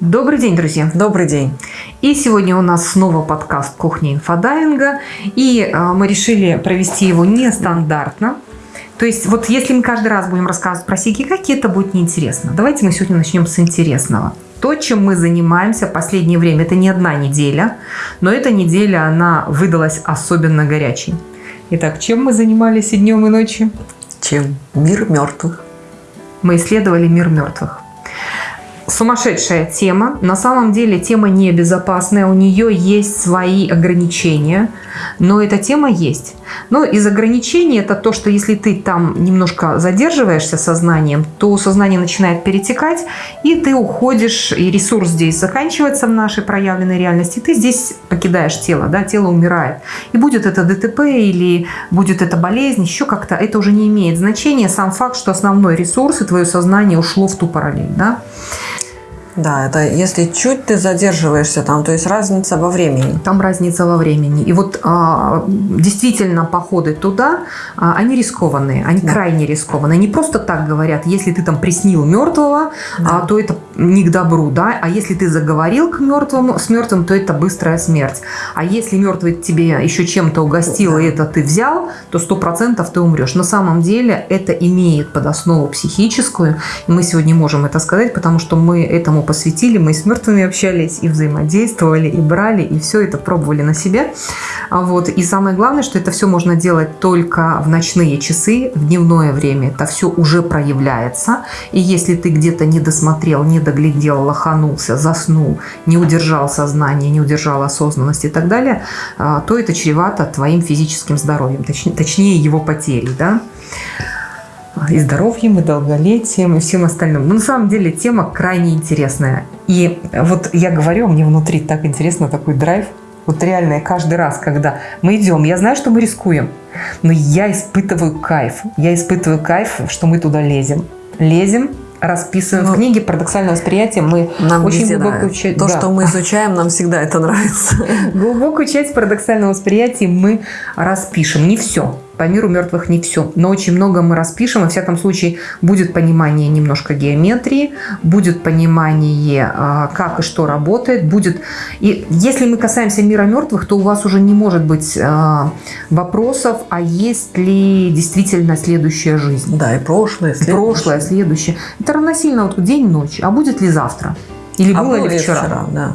Добрый день, друзья. Добрый день. И сегодня у нас снова подкаст «Кухня инфодайинга». И э, мы решили провести его нестандартно. То есть вот если мы каждый раз будем рассказывать про сикикаки, это будет неинтересно. Давайте мы сегодня начнем с интересного. То, чем мы занимаемся в последнее время, это не одна неделя, но эта неделя, она выдалась особенно горячей. Итак, чем мы занимались и днем, и ночью? Чем? Мир мертвых. Мы исследовали мир мертвых сумасшедшая тема. На самом деле тема небезопасная, у нее есть свои ограничения, но эта тема есть. Но из ограничений это то, что если ты там немножко задерживаешься сознанием, то сознание начинает перетекать, и ты уходишь, и ресурс здесь заканчивается в нашей проявленной реальности, ты здесь покидаешь тело, да, тело умирает. И будет это ДТП или будет это болезнь, еще как-то, это уже не имеет значения. Сам факт, что основной ресурс и твое сознание ушло в ту параллель, да. Да, это если чуть ты задерживаешься там, то есть разница во времени. Там разница во времени. И вот а, действительно походы туда, а, они рискованные, они да. крайне рискованные. Не просто так говорят, если ты там приснил мертвого, да. а, то это не к добру, да, а если ты заговорил к мертвому, с мертвым, то это быстрая смерть. А если мертвый тебе еще чем-то угостил, да. и это ты взял, то сто процентов ты умрешь. На самом деле это имеет под основу психическую, и мы сегодня можем это сказать, потому что мы этому посвятили, мы с мертвыми общались, и взаимодействовали, и брали, и все это пробовали на себе. А вот. И самое главное, что это все можно делать только в ночные часы, в дневное время. Это все уже проявляется. И если ты где-то не досмотрел, не доглядел, лоханулся, заснул, не удержал сознание, не удержал осознанность и так далее, а, то это чревато твоим физическим здоровьем, точнее его потерей. Да? и здоровьем, и долголетием, и всем остальным. Но на самом деле тема крайне интересная. И вот я говорю, мне внутри так интересно, такой драйв. Вот реально, я каждый раз, когда мы идем, я знаю, что мы рискуем, но я испытываю кайф. Я испытываю кайф, что мы туда лезем. Лезем, расписываем ну, в книге «Парадоксальное восприятие». Мы нам очень глубокую часть... То, да. что мы изучаем, нам всегда это нравится. Глубокую часть парадоксального восприятия мы распишем. Не все по миру мертвых не все, но очень много мы распишем. Во всяком случае, будет понимание немножко геометрии, будет понимание, а, как и что работает. будет. И если мы касаемся мира мертвых, то у вас уже не может быть а, вопросов, а есть ли действительно следующая жизнь. Да, и прошлое, следующее. Прошлое, следующее. Это равносильно вот день-ночь. А будет ли завтра? Или а было ли вчера? вчера да.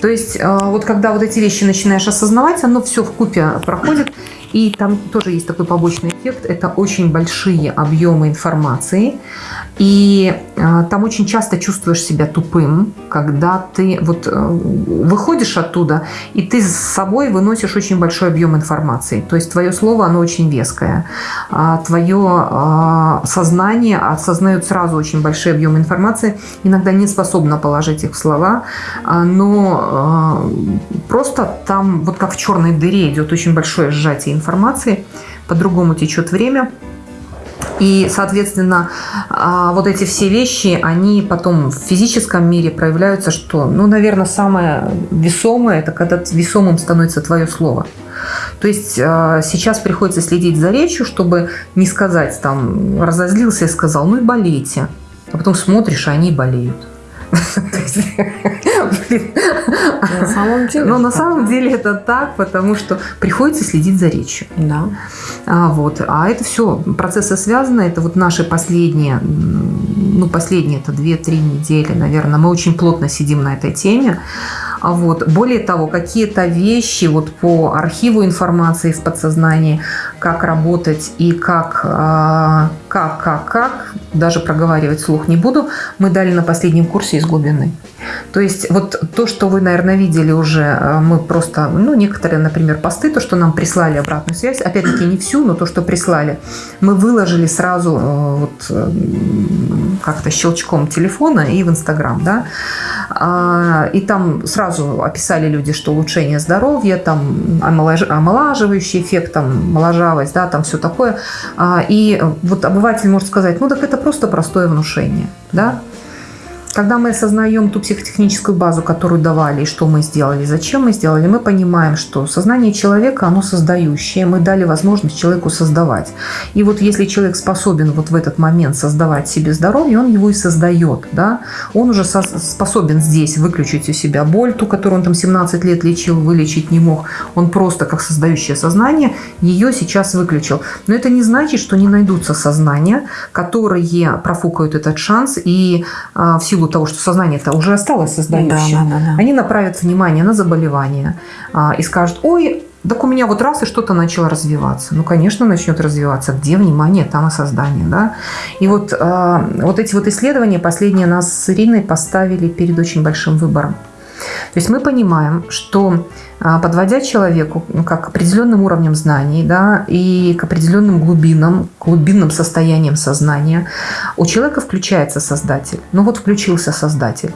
То есть а, вот когда вот эти вещи начинаешь осознавать, оно все в купе проходит. И там тоже есть такой побочный эффект. Это очень большие объемы информации. И э, там очень часто чувствуешь себя тупым, когда ты вот э, выходишь оттуда, и ты с собой выносишь очень большой объем информации. То есть твое слово, оно очень веское. А твое э, сознание осознает сразу очень большой объем информации, иногда не способно положить их в слова, а, но э, просто там, вот как в черной дыре, идет очень большое сжатие информации, по-другому течет время. И, соответственно, а, вот эти все вещи, они потом в физическом мире проявляются, что, ну, наверное, самое весомое, это когда весомым становится твое слово. То есть а, сейчас приходится следить за речью, чтобы не сказать, там, разозлился и сказал, ну и болейте. А потом смотришь, а они болеют. На самом деле. Но на самом деле это так, потому что приходится следить за речью. Да. А, вот. а это все, процессы связаны. Это вот наши последние, ну, последние это 2-3 недели, наверное. Мы очень плотно сидим на этой теме. А вот. Более того, какие-то вещи вот по архиву информации в подсознании, как работать и как, а, как, как, как, даже проговаривать слух не буду, мы дали на последнем курсе из глубины. То есть вот то, что вы, наверное, видели уже, а, мы просто, ну, некоторые, например, посты, то, что нам прислали обратную связь, опять-таки не всю, но то, что прислали, мы выложили сразу э, вот э, как-то щелчком телефона и в Инстаграм, да, а, и там сразу описали люди, что улучшение здоровья, там омолаживающий эффект, там моложавость, да, там все такое. А, и вот обыватель может сказать, ну так это просто простое внушение, да, когда мы осознаем ту психотехническую базу, которую давали, и что мы сделали, зачем мы сделали, мы понимаем, что сознание человека, оно создающее, мы дали возможность человеку создавать. И вот если человек способен вот в этот момент создавать себе здоровье, он его и создает, да, он уже способен здесь выключить у себя боль, ту, которую он там 17 лет лечил, вылечить не мог, он просто как создающее сознание ее сейчас выключил. Но это не значит, что не найдутся сознания, которые профукают этот шанс и а, в силу того, что сознание-то уже осталось создающим, да, да, да, да. они направят внимание на заболевание а, и скажут, ой, так у меня вот раз и что-то начало развиваться. Ну, конечно, начнет развиваться. Где внимание, там и создание. Да? И вот, э, вот эти вот исследования последние нас с Ириной поставили перед очень большим выбором. То есть мы понимаем, что а, подводя человеку ну, как к определенным уровням знаний да, и к определенным глубинам, глубинным состояниям сознания, у человека включается создатель. Ну вот включился создатель.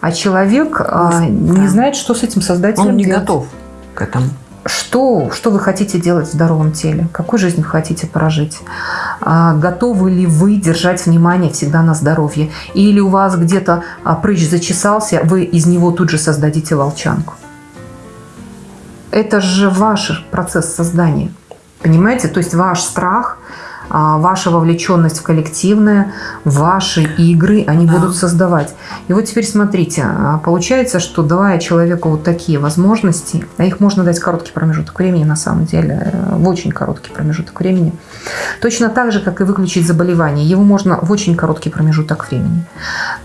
А человек а, не знает, что с этим создателем Он не делать. готов к этому. Что, что вы хотите делать в здоровом теле? Какую жизнь хотите прожить? А, готовы ли вы держать внимание всегда на здоровье? Или у вас где-то а, прыщ зачесался, вы из него тут же создадите волчанку? Это же ваш процесс создания. Понимаете? То есть ваш страх – ваша вовлеченность в коллективное, ваши игры, они да. будут создавать. И вот теперь смотрите, а, получается, что давая человеку вот такие возможности, а их можно дать короткий промежуток времени на самом деле, э, в очень короткий промежуток времени, точно так же, как и выключить заболевание, его можно в очень короткий промежуток времени.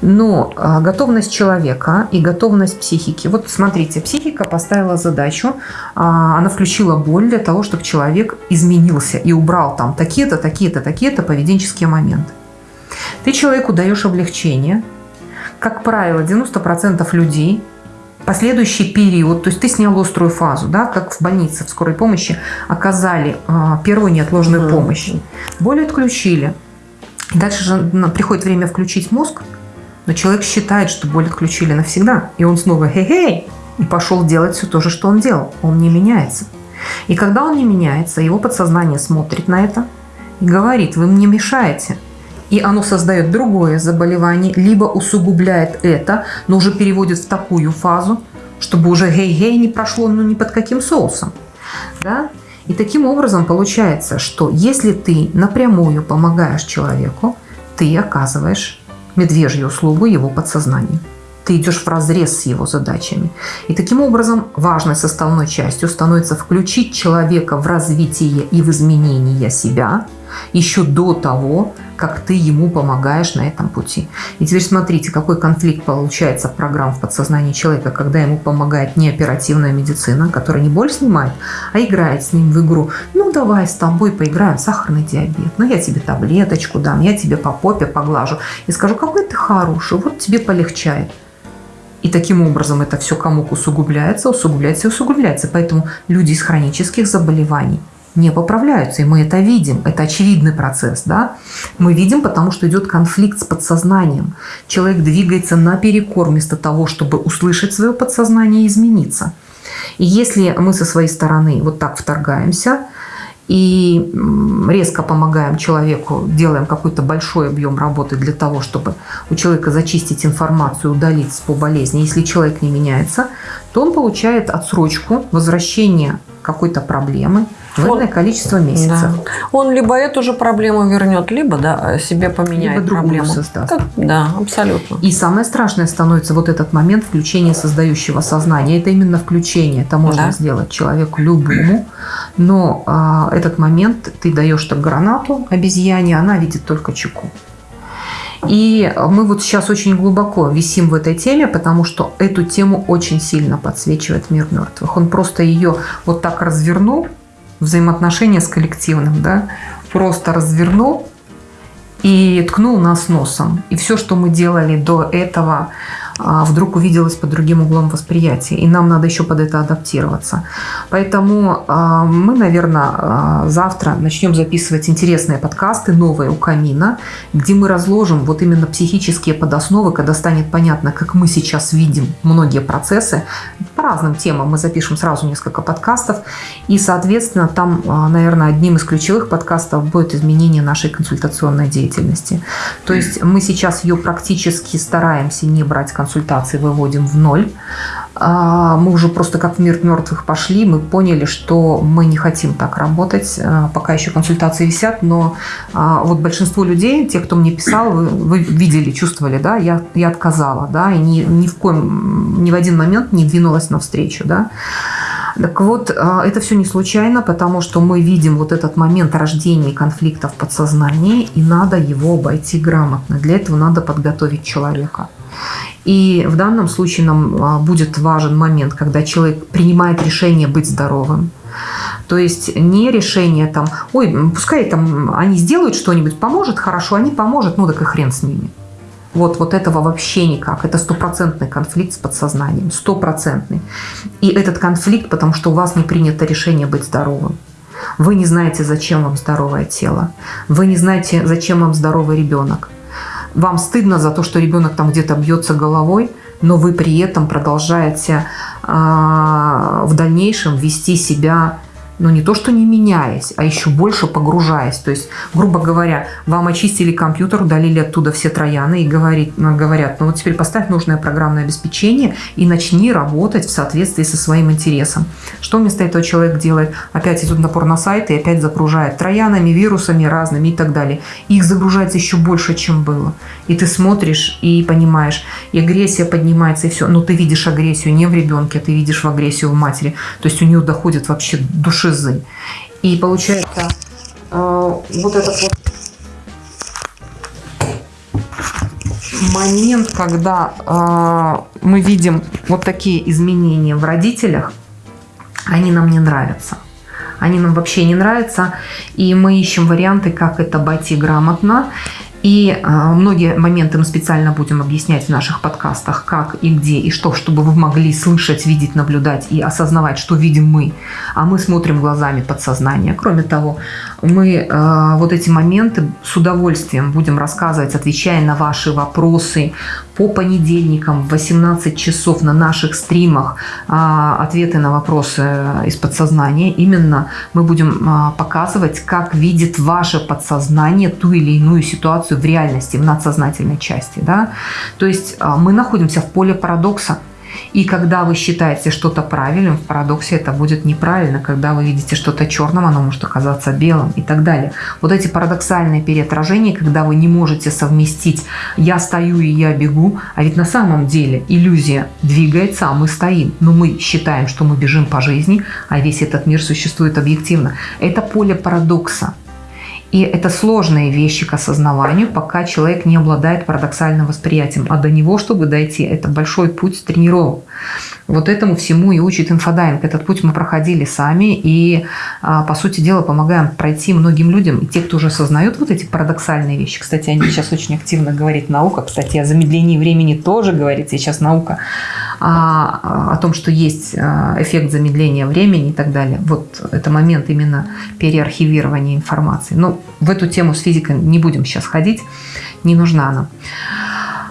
Но а, готовность человека и готовность психики. Вот смотрите, психика поставила задачу, она включила боль для того, чтобы человек изменился и убрал там такие-то, такие-то, такие-то поведенческие моменты. Ты человеку даешь облегчение. Как правило, 90% людей последующий период, то есть ты снял острую фазу, да, как в больнице, в скорой помощи, оказали э, первую неотложную mm -hmm. помощь. Боль отключили. Дальше же приходит время включить мозг, но человек считает, что боль отключили навсегда. И он снова хей-хей, и пошел делать все то же, что он делал. Он не меняется. И когда он не меняется, его подсознание смотрит на это и говорит, вы мне мешаете. И оно создает другое заболевание, либо усугубляет это, но уже переводит в такую фазу, чтобы уже гей-гей не прошло ну ни под каким соусом. Да? И таким образом получается, что если ты напрямую помогаешь человеку, ты оказываешь медвежью услугу его подсознанию. Ты идешь в разрез с его задачами. И таким образом важной составной частью становится включить человека в развитие и в изменение себя – еще до того, как ты ему помогаешь на этом пути. И теперь смотрите, какой конфликт получается программ в подсознании человека, когда ему помогает не оперативная медицина, которая не боль снимает, а играет с ним в игру. Ну, давай с тобой поиграем, сахарный диабет. Ну, я тебе таблеточку дам, я тебе по попе поглажу. И скажу, какой ты хороший, вот тебе полегчает. И таким образом это все кому усугубляется, усугубляется и усугубляется. Поэтому люди из хронических заболеваний – не поправляются. И мы это видим. Это очевидный процесс. Да? Мы видим, потому что идет конфликт с подсознанием. Человек двигается наперекор вместо того, чтобы услышать свое подсознание и измениться. И если мы со своей стороны вот так вторгаемся и резко помогаем человеку, делаем какой-то большой объем работы для того, чтобы у человека зачистить информацию, удалить по болезни, если человек не меняется, то он получает отсрочку возвращения какой-то проблемы, в количество месяцев. Да. Он либо эту же проблему вернет, либо да, себе поменяет либо проблему. создаст. Как, да, абсолютно. И самое страшное становится вот этот момент включения создающего сознания. Это именно включение. Это можно да. сделать человеку любому. Но а, этот момент ты даешь так гранату обезьяне, она видит только чеку. И мы вот сейчас очень глубоко висим в этой теме, потому что эту тему очень сильно подсвечивает мир мертвых. Он просто ее вот так развернул, взаимоотношения с коллективным, да, просто развернул и ткнул нас носом. И все, что мы делали до этого, вдруг увиделось под другим углом восприятия. И нам надо еще под это адаптироваться. Поэтому а, мы, наверное, а, завтра начнем записывать интересные подкасты, новые у камина, где мы разложим вот именно психические подосновы, когда станет понятно, как мы сейчас видим многие процессы. По разным темам мы запишем сразу несколько подкастов. И, соответственно, там, наверное, одним из ключевых подкастов будет изменение нашей консультационной деятельности. То есть мы сейчас ее практически стараемся не брать консультации, выводим в ноль. А, мы уже просто как в мир мертвых пошли, мы поняли, что мы не хотим так работать, а, пока еще консультации висят, но а, вот большинство людей, те, кто мне писал, вы, вы видели, чувствовали, да, я, я отказала, да, и ни, ни в коем, ни в один момент не двинулась навстречу, да. Так вот, это все не случайно, потому что мы видим вот этот момент рождения конфликта в подсознании, и надо его обойти грамотно. Для этого надо подготовить человека. И в данном случае нам а, будет важен момент, когда человек принимает решение быть здоровым. То есть не решение там, ой, пускай там они сделают что-нибудь, поможет, хорошо, они поможет, ну так и хрен с ними. Вот, вот этого вообще никак. Это стопроцентный конфликт с подсознанием. Стопроцентный. И этот конфликт, потому что у вас не принято решение быть здоровым. Вы не знаете, зачем вам здоровое тело. Вы не знаете, зачем вам здоровый ребенок. Вам стыдно за то, что ребенок там где-то бьется головой, но вы при этом продолжаете э, в дальнейшем вести себя но не то, что не меняясь, а еще больше погружаясь. То есть, грубо говоря, вам очистили компьютер, удалили оттуда все трояны и говорит, ну, говорят, ну вот теперь поставь нужное программное обеспечение и начни работать в соответствии со своим интересом. Что вместо этого человек делает? Опять идет на сайт и опять загружает троянами, вирусами разными и так далее. Их загружается еще больше, чем было. И ты смотришь и понимаешь, и агрессия поднимается, и все. Но ты видишь агрессию не в ребенке, а ты видишь в агрессию в матери. То есть у нее доходит вообще души шизы. И получается, э, вот этот вот момент, когда э, мы видим вот такие изменения в родителях, они нам не нравятся. Они нам вообще не нравятся, и мы ищем варианты, как это обойти грамотно. И э, многие моменты мы специально будем объяснять в наших подкастах, как и где, и что, чтобы вы могли слышать, видеть, наблюдать и осознавать, что видим мы. А мы смотрим глазами подсознания. Кроме того, мы э, вот эти моменты с удовольствием будем рассказывать, отвечая на ваши вопросы по понедельникам в 18 часов на наших стримах э, ответы на вопросы из подсознания. Именно мы будем э, показывать, как видит ваше подсознание ту или иную ситуацию в реальности, в надсознательной части. Да? То есть э, мы находимся в поле парадокса. И когда вы считаете что-то правильным, в парадоксе это будет неправильно. Когда вы видите что-то черным, оно может оказаться белым и так далее. Вот эти парадоксальные переотражения, когда вы не можете совместить «я стою и я бегу», а ведь на самом деле иллюзия двигается, а мы стоим. Но мы считаем, что мы бежим по жизни, а весь этот мир существует объективно. Это поле парадокса. И это сложные вещи к осознаванию, пока человек не обладает парадоксальным восприятием. А до него, чтобы дойти, это большой путь тренировок. Вот этому всему и учит инфодайвинг. Этот путь мы проходили сами и, а, по сути дела, помогаем пройти многим людям. И те, кто уже осознают вот эти парадоксальные вещи. Кстати, они сейчас очень активно говорит наука. Кстати, о замедлении времени тоже говорит сейчас наука. А, о том, что есть а, эффект замедления времени и так далее. Вот это момент именно переархивирования информации. Но в эту тему с физикой не будем сейчас ходить, не нужна она.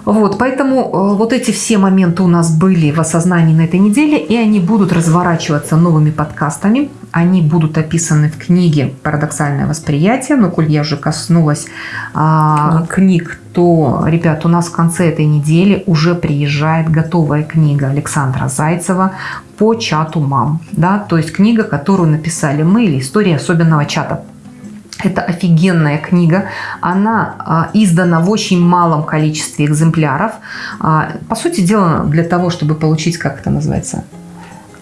Вот, поэтому э, вот эти все моменты у нас были в осознании на этой неделе, и они будут разворачиваться новыми подкастами. Они будут описаны в книге «Парадоксальное восприятие». Но, коль я уже коснулась а, книг, то, ребят, у нас в конце этой недели уже приезжает готовая книга Александра Зайцева по чату мам. Да? То есть книга, которую написали мы, или история особенного чата. Это офигенная книга. Она а, издана в очень малом количестве экземпляров. А, по сути дела, для того, чтобы получить, как это называется,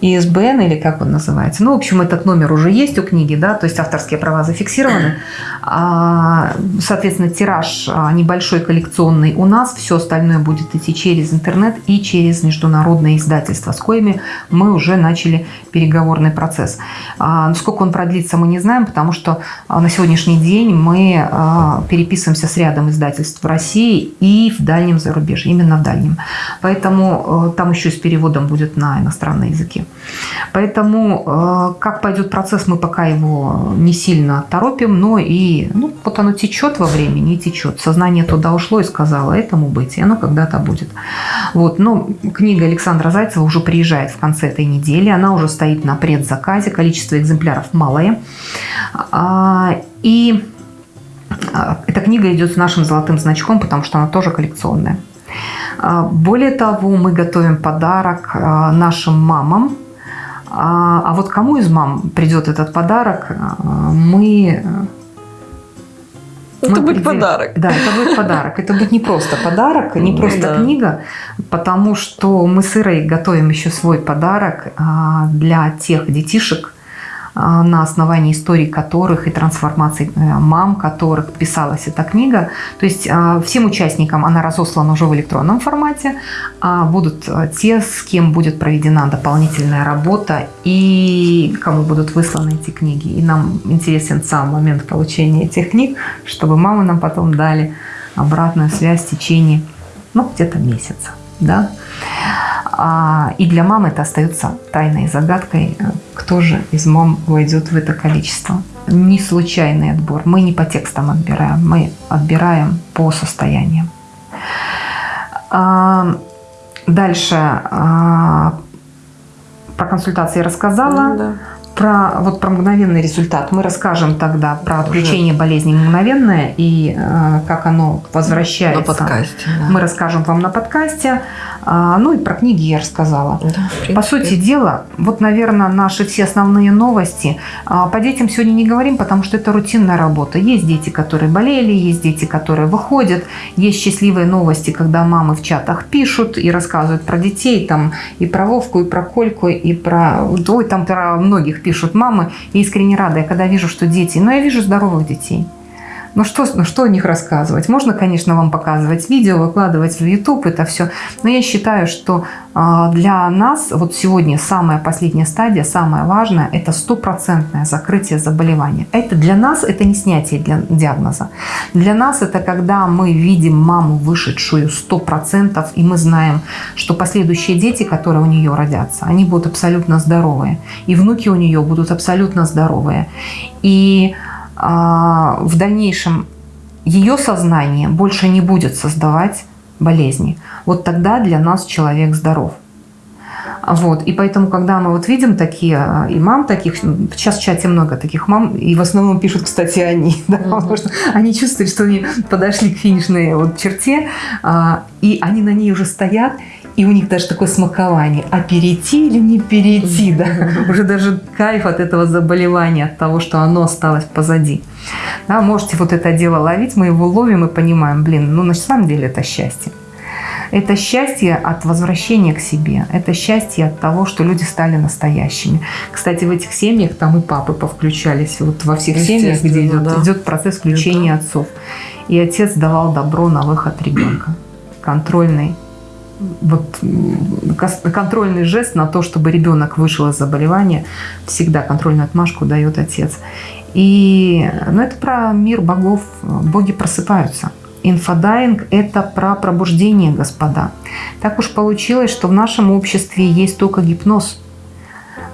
ИСБН или как он называется. Ну, в общем, этот номер уже есть у книги, да, то есть авторские права зафиксированы. А, соответственно, тираж а, небольшой коллекционный у нас, все остальное будет идти через интернет и через международные издательства, с коими мы уже начали переговорный процесс. Сколько он продлится, мы не знаем, потому что на сегодняшний день мы переписываемся с рядом издательств в России и в дальнем зарубежье, именно в дальнем. Поэтому там еще с переводом будет на иностранные языки. Поэтому как пойдет процесс, мы пока его не сильно торопим, но и ну, вот оно течет во времени и течет. Сознание туда ушло и сказало, этому быть, и оно когда-то будет. Вот, но книга Александра Зайцева уже приезжает в конце этой недели, она уже стоит на предзаказе, количество экземпляров малое. А, и а, эта книга идет с нашим золотым значком, потому что она тоже коллекционная. А, более того, мы готовим подарок нашим мамам, а, вот кому из мам придет этот подарок, мы... Это мы будет подарок. Да, это будет подарок. Это будет не просто подарок, не просто да. книга, потому что мы с Ирой готовим еще свой подарок а, для тех детишек, на основании историй которых и трансформаций э, мам, которых писалась эта книга. То есть а, всем участникам она разослана уже в электронном формате, а будут э, те, с кем будет проведена дополнительная работа и кому будут высланы эти книги. И нам интересен сам момент получения этих книг, чтобы мамы нам потом дали обратную связь в течение, ну, где-то месяца. Да? А, и для мамы это остается тайной загадкой, кто же из мам войдет в это количество. Не случайный отбор. Мы не по текстам отбираем, мы отбираем по состояниям. А, дальше а, про консультации рассказала. Ну, да. Про, вот про мгновенный результат мы расскажем тогда про отключение болезни мгновенное и э, как оно возвращается. На подкасте. Да. Мы расскажем вам на подкасте. А, ну и про книги я рассказала. Да, По сути дела, вот, наверное, наши все основные новости. А, по детям сегодня не говорим, потому что это рутинная работа. Есть дети, которые болели, есть дети, которые выходят. Есть счастливые новости, когда мамы в чатах пишут и рассказывают про детей, там и про Вовку, и про Кольку, и про... Ой, там про многих пишут мамы. И искренне рада, я когда вижу, что дети... Но я вижу здоровых детей. Ну что, ну что о них рассказывать? Можно, конечно, вам показывать видео, выкладывать в YouTube это все, но я считаю, что а, для нас вот сегодня самая последняя стадия, самая важная, это стопроцентное закрытие заболевания. Это для нас это не снятие для диагноза. Для нас это когда мы видим маму вышедшую 100%, и мы знаем, что последующие дети, которые у нее родятся, они будут абсолютно здоровые. И внуки у нее будут абсолютно здоровые. И в дальнейшем ее сознание больше не будет создавать болезни. Вот тогда для нас человек здоров. Вот. И поэтому, когда мы вот видим такие, а, и мам таких, сейчас в чате много таких мам, и в основном пишут, кстати, они, да, mm -hmm. потому что они чувствуют, что они подошли к финишной вот черте, а, и они на ней уже стоят, и у них даже такое смакование, а перейти или не перейти, да, уже даже кайф от этого заболевания, от того, что оно осталось позади. Да, можете вот это дело ловить, мы его ловим и понимаем, блин, ну на самом деле это счастье. Это счастье от возвращения к себе. Это счастье от того, что люди стали настоящими. Кстати, в этих семьях там и папы повключались. Вот во всех семьях, где идет, да. идет процесс включения это... отцов. И отец давал добро на выход ребенка. Контрольный вот контрольный жест на то, чтобы ребенок вышел из заболевания, всегда контрольную отмашку дает отец. И ну, это про мир богов. Боги просыпаются. Инфодайвинг – это про пробуждение, господа. Так уж получилось, что в нашем обществе есть только гипноз.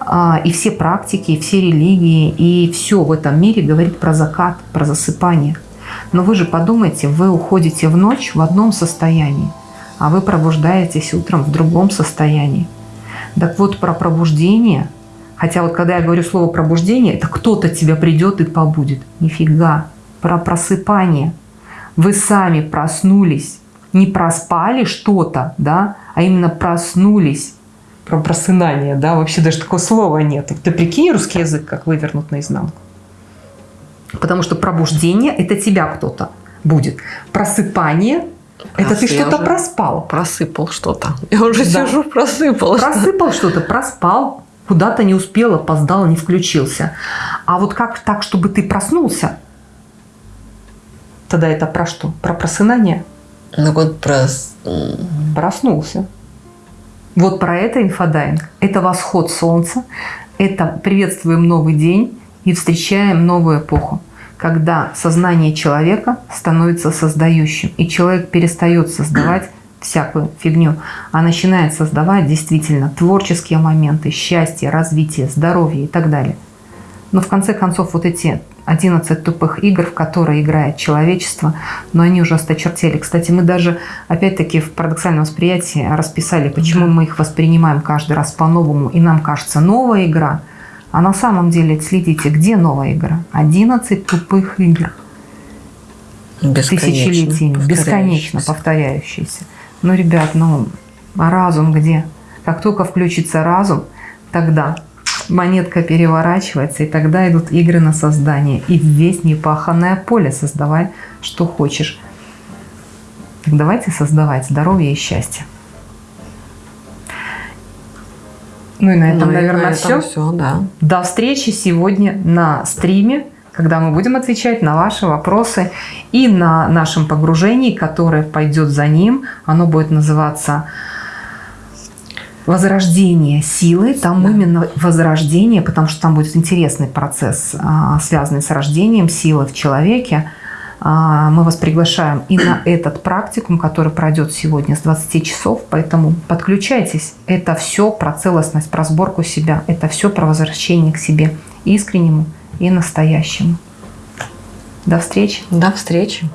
А, и все практики, и все религии, и все в этом мире говорит про закат, про засыпание. Но вы же подумайте, вы уходите в ночь в одном состоянии а вы пробуждаетесь утром в другом состоянии. Так вот, про пробуждение, хотя вот когда я говорю слово пробуждение, это кто-то тебя придет и побудет. Нифига. Про просыпание. Вы сами проснулись, не проспали что-то, да, а именно проснулись. Про просынание, да, вообще даже такого слова нет. Ты прикинь русский язык, как вывернут наизнанку. Потому что пробуждение – это тебя кто-то будит. Просыпание это ты что-то проспал. Просыпал что-то. Я уже да. сижу, просыпал. Просыпал что-то, проспал. Куда-то не успел, опоздал, не включился. А вот как так, чтобы ты проснулся? Тогда это про что? Про просынание? Ну вот про... Проснулся. Вот про это инфодайвинг. Это восход солнца, это приветствуем новый день и встречаем новую эпоху, когда сознание человека становится создающим, и человек перестает создавать всякую фигню, а начинает создавать действительно творческие моменты, счастье, развитие, здоровье и так далее. Но в конце концов вот эти 11 тупых игр, в которые играет человечество, но они уже осточертели. Кстати, мы даже, опять-таки, в парадоксальном восприятии расписали, почему мы их воспринимаем каждый раз по-новому, и нам кажется новая игра, а на самом деле, следите, где новая игра? 11 тупых игр. Тысячелетиями, бесконечно повторяющиеся. Ну, ребят, ну, а разум где? Как только включится разум, тогда монетка переворачивается, и тогда идут игры на создание. И весь непаханное поле создавай, что хочешь. Так давайте создавать здоровье и счастье. Ну и на этом, ну, наверное, на этом все. все да. До встречи сегодня на стриме, когда мы будем отвечать на ваши вопросы и на нашем погружении, которое пойдет за ним. Оно будет называться возрождение силы, там да. именно возрождение, потому что там будет интересный процесс, а, связанный с рождением силы в человеке. А, мы вас приглашаем и на этот практикум, который пройдет сегодня с 20 часов, поэтому подключайтесь. Это все про целостность, про сборку себя, это все про возвращение к себе искреннему и настоящему. До встречи. До встречи.